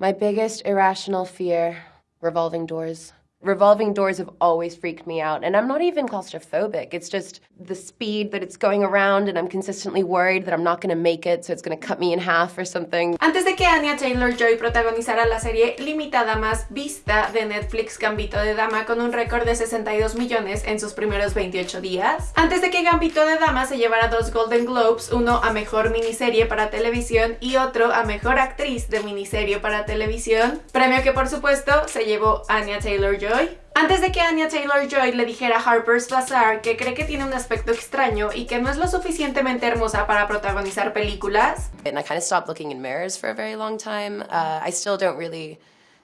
My biggest irrational fear revolving doors. Revolving doors have always freaked me out, and I'm not even claustrophobic. It's just the speed that it's going around, and I'm consistently worried that I'm not going to make it, so it's going to cut me in half or something. Antes de que Anya Taylor-Joy protagonizara la serie limitada más vista de Netflix Gambito de Dama con un récord de 62 millones en sus primeros 28 días. Antes de que Gambito de Dama se llevara dos Golden Globes, uno a Mejor Miniserie para Televisión y otro a Mejor Actriz de Miniserie para Televisión, premio que por supuesto se llevó Anya Taylor-Joy antes de que Anya Taylor-Joy le dijera a Harper's Bazaar que cree que tiene un aspecto extraño y que no es lo suficientemente hermosa para protagonizar películas. And I kind of stopped looking in mirrors for a very long time. Uh, I still don't really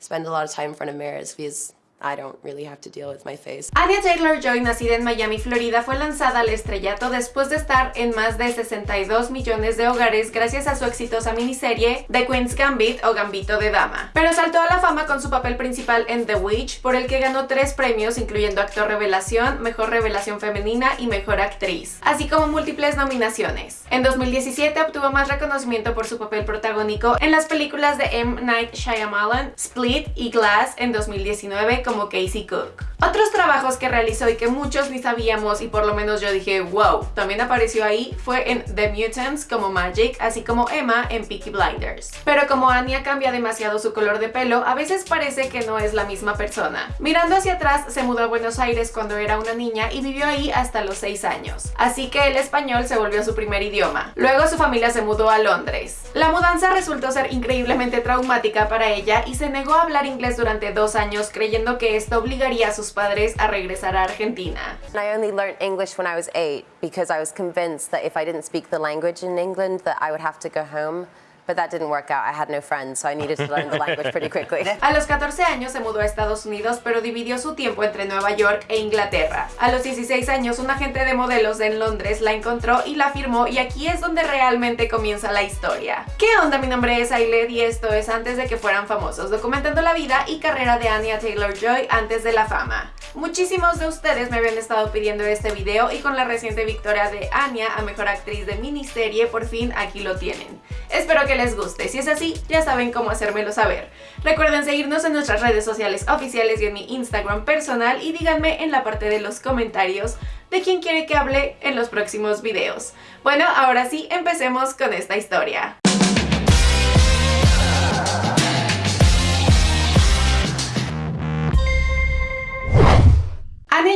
spend a lot of time in front of mirrors because I don't really have to deal with my face. Anya Taylor-Joy, nacida en Miami, Florida, fue lanzada al estrellato después de estar en más de 62 millones de hogares gracias a su exitosa miniserie The Queen's Gambit o Gambito de Dama. Pero saltó a la fama con su papel principal en The Witch, por el que ganó tres premios incluyendo Actor Revelación, Mejor Revelación Femenina y Mejor Actriz, así como múltiples nominaciones. En 2017 obtuvo más reconocimiento por su papel protagónico en las películas de M. Night Shyamalan, Split y Glass en 2019 como Casey Cook. Otros trabajos que realizó y que muchos ni sabíamos y por lo menos yo dije wow, también apareció ahí fue en The Mutants como Magic, así como Emma en Peaky Blinders. Pero como Anya cambia demasiado su color de pelo, a veces parece que no es la misma persona. Mirando hacia atrás, se mudó a Buenos Aires cuando era una niña y vivió ahí hasta los 6 años. Así que el español se volvió su primer idioma. Luego su familia se mudó a Londres. La mudanza resultó ser increíblemente traumática para ella y se negó a hablar inglés durante dos años creyendo que esto obligaría a sus padres a regresar a Argentina. I only learned English when I was eight because I was convinced that if I didn't speak the language in England that I would have to go home. But that didn't work out. I had no friends, so I needed to learn the language pretty quickly. A los 14 años se mudó a Estados Unidos, pero dividió su tiempo entre Nueva York e Inglaterra. A los 16 años, un agente de modelos en Londres la encontró y la firmó, y aquí es donde realmente comienza la historia. ¿Qué onda? Mi nombre es Ailed y esto es antes de que fueran famosos, documentando la vida y carrera de Anya Taylor-Joy antes de la fama. Muchísimos de ustedes me habían estado pidiendo este video y con la reciente victoria de Anya a Mejor Actriz de Miniserie, por fin aquí lo tienen. Espero que les guste, si es así, ya saben cómo hacérmelo saber. Recuerden seguirnos en nuestras redes sociales oficiales y en mi Instagram personal y díganme en la parte de los comentarios de quién quiere que hable en los próximos videos. Bueno, ahora sí, empecemos con esta historia.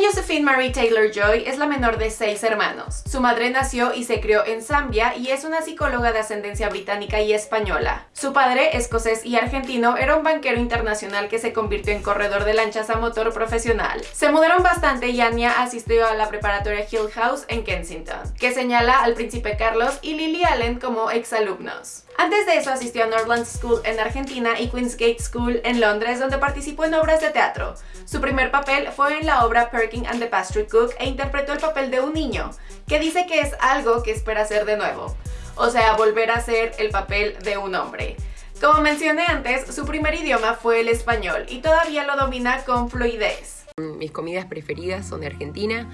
Josephine Marie Taylor-Joy es la menor de seis hermanos. Su madre nació y se crió en Zambia y es una psicóloga de ascendencia británica y española. Su padre, escocés y argentino, era un banquero internacional que se convirtió en corredor de lanchas a motor profesional. Se mudaron bastante y Anya asistió a la preparatoria Hill House en Kensington, que señala al príncipe Carlos y Lily Allen como exalumnos. Antes de eso asistió a Northland School en Argentina y Queensgate School en Londres donde participó en obras de teatro. Su primer papel fue en la obra Perkin and the Pastry Cook e interpretó el papel de un niño, que dice que es algo que espera hacer de nuevo. O sea, volver a ser el papel de un hombre. Como mencioné antes, su primer idioma fue el español y todavía lo domina con fluidez. Mis comidas preferidas son de Argentina,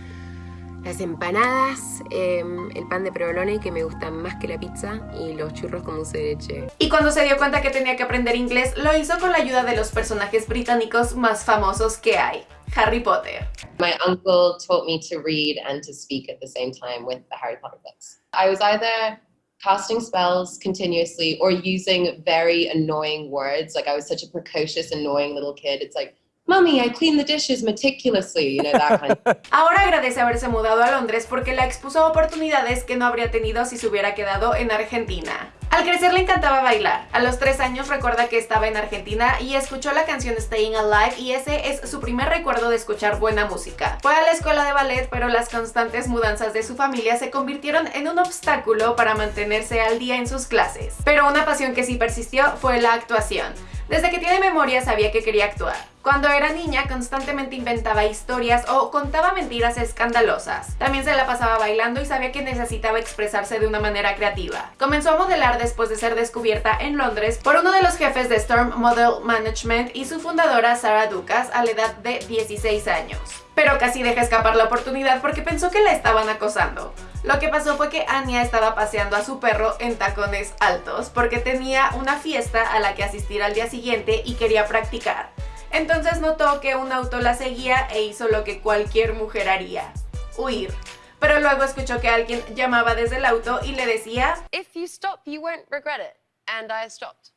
las empanadas, em, el pan de provolone que me gustan más que la pizza y los churros con dulce de leche. Y cuando se dio cuenta que tenía que aprender inglés, lo hizo con la ayuda de los personajes británicos más famosos que hay. Harry Potter. My uncle taught me to read and to speak at the same time with the Harry Potter books. I was either casting spells continuously or using very annoying words. Like I was such a precocious, annoying little kid. It's like, Mommy, I clean the dishes meticulously, you know, that kind of Ahora agradece haberse mudado a Londres porque la expuso oportunidades que no habría tenido si se hubiera quedado en Argentina. Al crecer le encantaba bailar. A los 3 años recuerda que estaba en Argentina y escuchó la canción Staying Alive y ese es su primer recuerdo de escuchar buena música. Fue a la escuela de ballet pero las constantes mudanzas de su familia se convirtieron en un obstáculo para mantenerse al día en sus clases. Pero una pasión que sí persistió fue la actuación. Desde que tiene memoria sabía que quería actuar. Cuando era niña constantemente inventaba historias o contaba mentiras escandalosas. También se la pasaba bailando y sabía que necesitaba expresarse de una manera creativa. Comenzó a modelar después de ser descubierta en Londres por uno de los jefes de Storm Model Management y su fundadora Sarah Ducas a la edad de 16 años. Pero casi deja escapar la oportunidad porque pensó que la estaban acosando. Lo que pasó fue que Anya estaba paseando a su perro en tacones altos porque tenía una fiesta a la que asistir al día siguiente y quería practicar. Entonces notó que un auto la seguía e hizo lo que cualquier mujer haría, huir. Pero luego escuchó que alguien llamaba desde el auto y le decía If you stop, you won't regret it. And I stopped.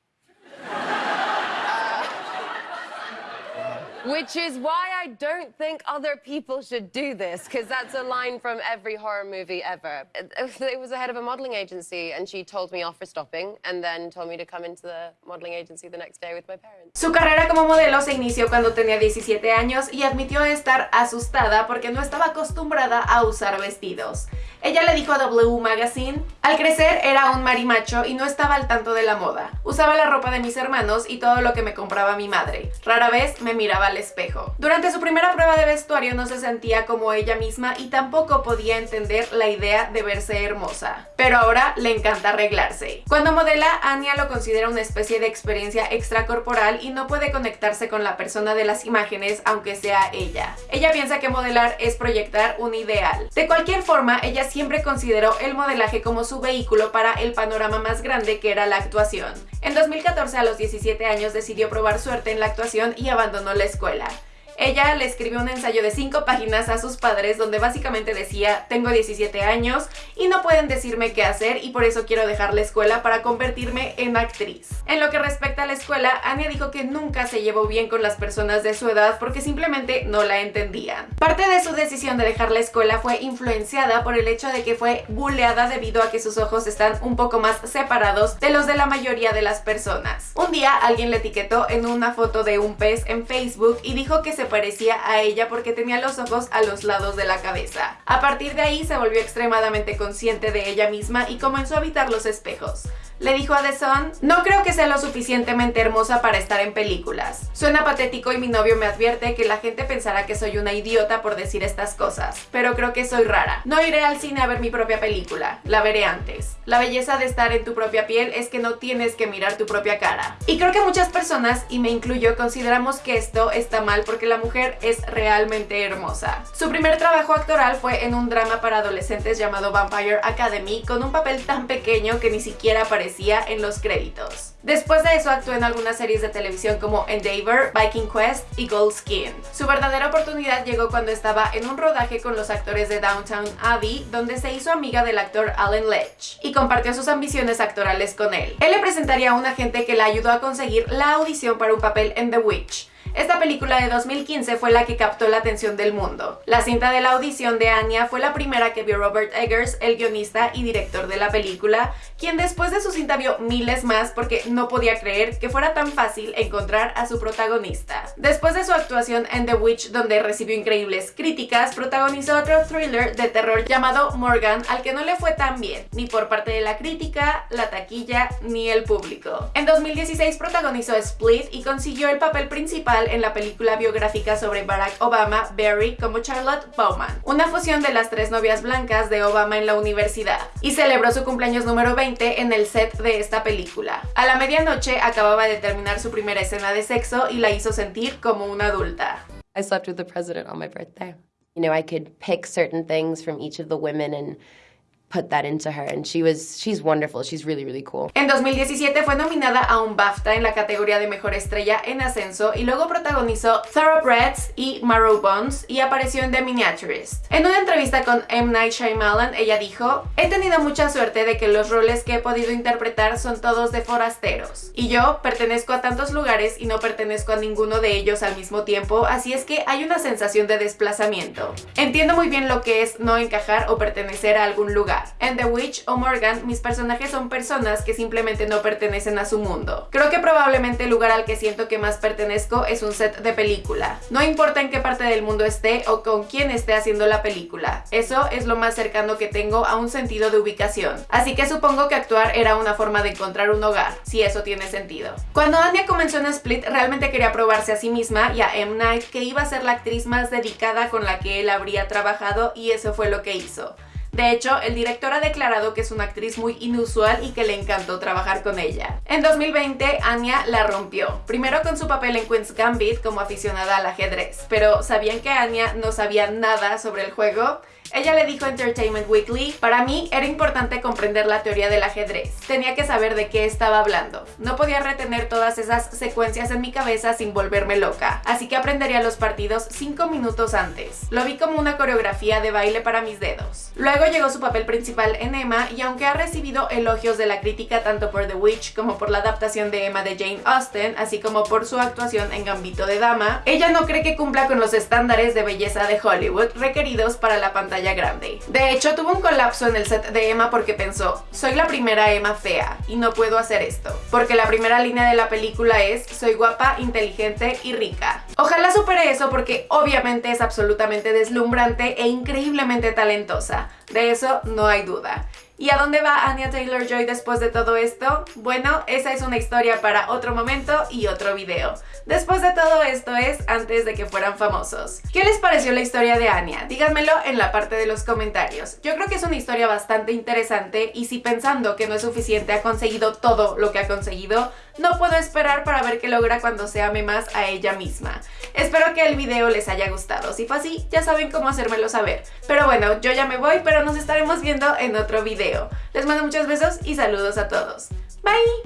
Which is why I don't think other people should do this, because that's a line from every horror movie ever. It, was the head of a modeling agency, and she told me off for stopping, and then told me to come into the modeling agency the next day with my parents. Su carrera como modelo se inició cuando tenía 17 años y admitió estar asustada porque no estaba acostumbrada a usar vestidos. Ella le dijo a W Magazine, al crecer era un marimacho y no estaba al tanto de la moda. Usaba la ropa de mis hermanos y todo lo que me compraba mi madre. Rara vez me miraba al espejo. Durante su primera prueba de vestuario no se sentía como ella misma y tampoco podía entender la idea de verse hermosa. Pero ahora le encanta arreglarse. Cuando modela, Anya lo considera una especie de experiencia extracorporal y no puede conectarse con la persona de las imágenes aunque sea ella. Ella piensa que modelar es proyectar un ideal. De cualquier forma, ella siempre consideró el modelaje como su vehículo para el panorama más grande que era la actuación. En 2014 a los 17 años decidió probar suerte en la actuación y abandonó la escuela. Ella le escribió un ensayo de 5 páginas a sus padres donde básicamente decía, tengo 17 años y no pueden decirme qué hacer y por eso quiero dejar la escuela para convertirme en actriz. En lo que respecta a la escuela, Anya dijo que nunca se llevó bien con las personas de su edad porque simplemente no la entendían. Parte de su decisión de dejar la escuela fue influenciada por el hecho de que fue buleada debido a que sus ojos están un poco más separados de los de la mayoría de las personas. Un día alguien le etiquetó en una foto de un pez en Facebook y dijo que se parecía a ella porque tenía los ojos a los lados de la cabeza. A partir de ahí se volvió extremadamente consciente de ella misma y comenzó a evitar los espejos. Le dijo a The no creo que sea lo suficientemente hermosa para estar en películas. Suena patético y mi novio me advierte que la gente pensará que soy una idiota por decir estas cosas, pero creo que soy rara. No iré al cine a ver mi propia película, la veré antes. La belleza de estar en tu propia piel es que no tienes que mirar tu propia cara. Y creo que muchas personas, y me incluyo, consideramos que esto está mal porque la mujer es realmente hermosa. Su primer trabajo actoral fue en un drama para adolescentes llamado Vampire Academy con un papel tan pequeño que ni siquiera aparecía en los créditos. Después de eso actuó en algunas series de televisión como Endeavor, Viking Quest y Gold Skin. Su verdadera oportunidad llegó cuando estaba en un rodaje con los actores de Downtown Abbey, donde se hizo amiga del actor Alan Ledge y compartió sus ambiciones actorales con él. Él le presentaría a un agente que la ayudó a conseguir la audición para un papel en The Witch, esta película de 2015 fue la que captó la atención del mundo. La cinta de la audición de Anya fue la primera que vio Robert Eggers, el guionista y director de la película, quien después de su cinta vio miles más porque no podía creer que fuera tan fácil encontrar a su protagonista. Después de su actuación en The Witch, donde recibió increíbles críticas, protagonizó otro thriller de terror llamado Morgan, al que no le fue tan bien, ni por parte de la crítica, la taquilla, ni el público. En 2016 protagonizó Split y consiguió el papel principal en la película biográfica sobre Barack Obama, Barry, como Charlotte Bowman, una fusión de las tres novias blancas de Obama en la universidad, y celebró su cumpleaños número 20 en el set de esta película. A la medianoche acababa de terminar su primera escena de sexo y la hizo sentir como una adulta. I slept with the president on my birthday. You know, I could pick certain things from each of the women and put that into her and she was she's wonderful. She's really really cool. En 2017 fue nominada a un BAFTA en la categoría de mejor estrella en ascenso y luego protagonizó Thoroughbreds y Marrow Bones y apareció en The Miniaturist. En una entrevista con M. Night Shyamalan ella dijo he tenido mucha suerte de que los roles que he podido interpretar son todos de forasteros y yo pertenezco a tantos lugares y no pertenezco a ninguno de ellos al mismo tiempo así es que hay una sensación de desplazamiento. Entiendo muy bien lo que es no encajar o pertenecer a algún lugar hogar. En The Witch o Morgan, mis personajes son personas que simplemente no pertenecen a su mundo. Creo que probablemente el lugar al que siento que más pertenezco es un set de película. No importa en qué parte del mundo esté o con quién esté haciendo la película. Eso es lo más cercano que tengo a un sentido de ubicación. Así que supongo que actuar era una forma de encontrar un hogar, si eso tiene sentido. Cuando Anya comenzó en Split, realmente quería probarse a sí misma y a M. Night que iba a ser la actriz más dedicada con la que él habría trabajado y eso fue lo que hizo. De hecho, el director ha declarado que es una actriz muy inusual y que le encantó trabajar con ella. En 2020, Anya la rompió, primero con su papel en Queen's Gambit como aficionada al ajedrez, pero ¿sabían que Anya no sabía nada sobre el juego? Ella le dijo a Entertainment Weekly, para mí era importante comprender la teoría del ajedrez. Tenía que saber de qué estaba hablando. No podía retener todas esas secuencias en mi cabeza sin volverme loca, así que aprendería los partidos 5 minutos antes. Lo vi como una coreografía de baile para mis dedos. Luego llegó su papel principal en Emma y aunque ha recibido elogios de la crítica tanto por The Witch como por la adaptación de Emma de Jane Austen, así como por su actuación en Gambito de Dama, ella no cree que cumpla con los estándares de belleza de Hollywood requeridos para la grande. De hecho, tuvo un colapso en el set de Emma porque pensó, soy la primera Emma fea y no puedo hacer esto. Porque la primera línea de la película es, soy guapa, inteligente y rica. Ojalá supere eso porque obviamente es absolutamente deslumbrante e increíblemente talentosa. De eso no hay duda. ¿Y a dónde va Anya Taylor-Joy después de todo esto? Bueno, esa es una historia para otro momento y otro video. Después de todo esto es antes de que fueran famosos. ¿Qué les pareció la historia de Anya? Díganmelo en la parte de los comentarios. Yo creo que es una historia bastante interesante y si pensando que no es suficiente ha conseguido todo lo que ha conseguido, no puedo esperar para ver qué logra cuando se ame más a ella misma. Espero que el video les haya gustado. Si fue así, ya saben cómo hacérmelo saber. Pero bueno, yo ya me voy, pero nos estaremos viendo en otro video. Les mando muchos besos y saludos a todos. Bye!